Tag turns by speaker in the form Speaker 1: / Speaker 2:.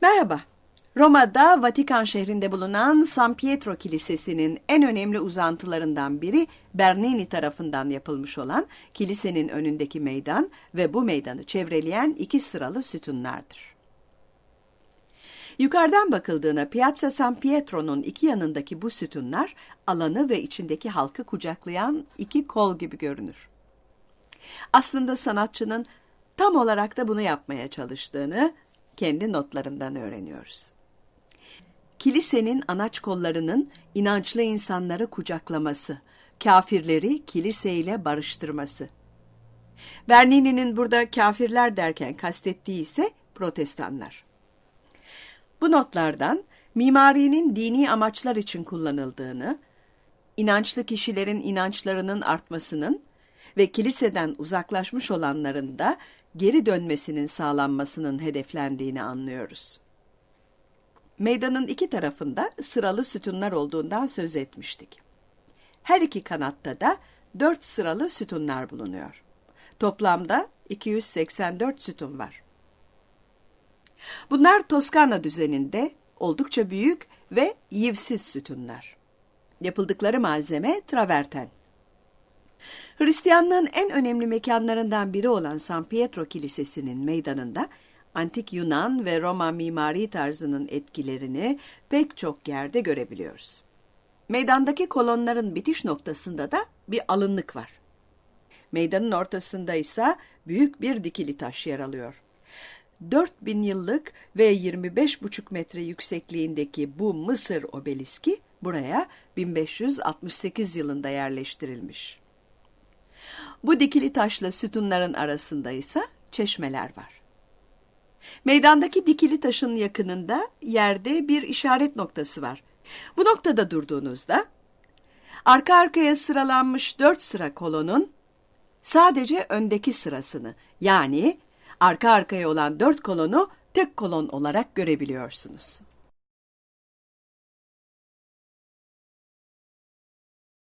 Speaker 1: Merhaba. Roma'da Vatikan şehrinde bulunan San Pietro Kilisesi'nin en önemli uzantılarından biri Bernini tarafından yapılmış olan kilisenin önündeki meydan ve bu meydanı çevreleyen iki sıralı sütunlardır. Yukarıdan bakıldığına Piazza San Pietro'nun iki yanındaki bu sütunlar alanı ve içindeki halkı kucaklayan iki kol gibi görünür. Aslında sanatçının tam olarak da bunu yapmaya çalıştığını kendi notlarından öğreniyoruz. Kilisenin anaç kollarının inançlı insanları kucaklaması, kafirleri kiliseyle barıştırması. Bernini'nin burada kafirler derken kastettiği ise protestanlar. Bu notlardan mimarinin dini amaçlar için kullanıldığını, inançlı kişilerin inançlarının artmasının ve kiliseden uzaklaşmış olanların da geri dönmesinin sağlanmasının hedeflendiğini anlıyoruz. Meydanın iki tarafında sıralı sütunlar olduğundan söz etmiştik. Her iki kanatta da dört sıralı sütunlar bulunuyor. Toplamda 284 sütun var. Bunlar Toskana düzeninde oldukça büyük ve yivsiz sütunlar. Yapıldıkları malzeme traverten. Hristiyanlığın en önemli mekanlarından biri olan San Pietro Kilisesi'nin meydanında antik Yunan ve Roma mimari tarzının etkilerini pek çok yerde görebiliyoruz. Meydandaki kolonların bitiş noktasında da bir alınlık var. Meydanın ortasında ise büyük bir dikili taş yer alıyor. 4000 yıllık ve 25,5 metre yüksekliğindeki bu Mısır obeliski buraya 1568 yılında yerleştirilmiş. Bu dikili taşla sütunların arasında ise çeşmeler var. Meydandaki dikili taşın yakınında yerde bir işaret noktası var. Bu noktada durduğunuzda arka arkaya sıralanmış dört sıra kolonun sadece öndeki sırasını yani arka arkaya olan dört kolonu tek kolon olarak görebiliyorsunuz.